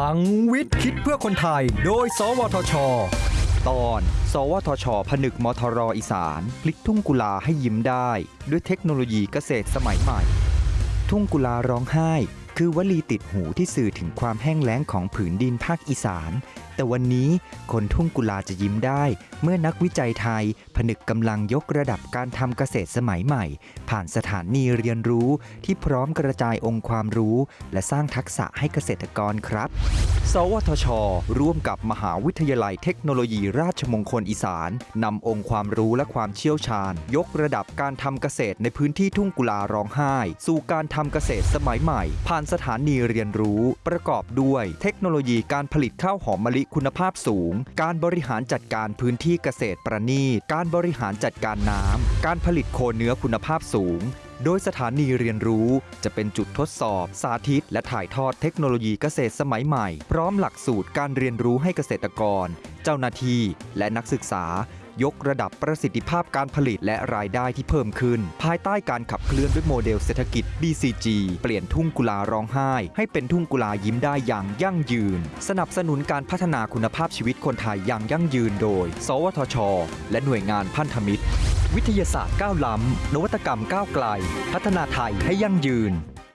ลังวิทย์คิดเพื่อคนไทย โดย สวทช ตอน สวทช ผนึกมทรอีสาน พลิกทุ่งกุลาให้ยิ้มได้ ด้วยเทคโนโลยีเกษตรสมัยใหม่ ทุ่งกุลาร้องไห้ คือวลีติดหูที่สื่อถึงความแห้งแล้งของผืนดินภาคอีสาน แต่วันนี้คนทุ่งกุลาจะยิ้มได้ เมื่อนักวิจัยไทย ผนึกกำลังยกระดับการทำเกษตรสมัยใหม่ ผ่านสถานีเรียนรู้ที่พร้อมกระจายองค์ความรู้ และสร้างทักษะให้เกษตรกรครับ สวทช ร่วมกับมหาวิทยาลัยเทคโนโลยีราชมงคลอีสานนำองค์ความรู้และความเชี่ยวชาญ ยกระดับการทำเกษตรในพื้นที่ทุ่งกุลาร้องไห้ สู่การทำเกษตรสมัยใหม่ ผ่านสถานีเรียนรู้ ประกอบด้วย เทคโนโลยีการผลิตข้าวหอมมะลิคุณภาพสูง การบริหารจัดการพื้นที่เกษตรประณีต การบริหารจัดการน้ำ การผลิตโคเนื้อคุณภาพสูง โดยสถานีเรียนรู้จะเป็นจุดทดสอบ สาธิต และถ่ายทอดเทคโนโลยีเกษตรสมัยใหม่ พร้อมหลักสูตรการเรียนรู้ให้เกษตรกร เจ้าหน้าที่ และนักศึกษา ยกระดับประสิทธิภาพการผลิตและรายได้ที่เพิ่มขึ้น ภายใต้การขับเคลื่อนด้วยโมเดลเศรษฐกิจ BCG เปลี่ยนทุ่งกุลาร้องไห้ ให้เป็นทุ่งกุลายิ้มได้อย่างยั่งยืน สนับสนุนการพัฒนาคุณภาพชีวิตคนไทยอย่างยั่งยืนโดย สวทช และหน่วยงานพันธมิตร วิทยาศาสตร์ก้าวล้ำนวัตกรรมก้าวไกล พัฒนาไทยให้ยั่งยืน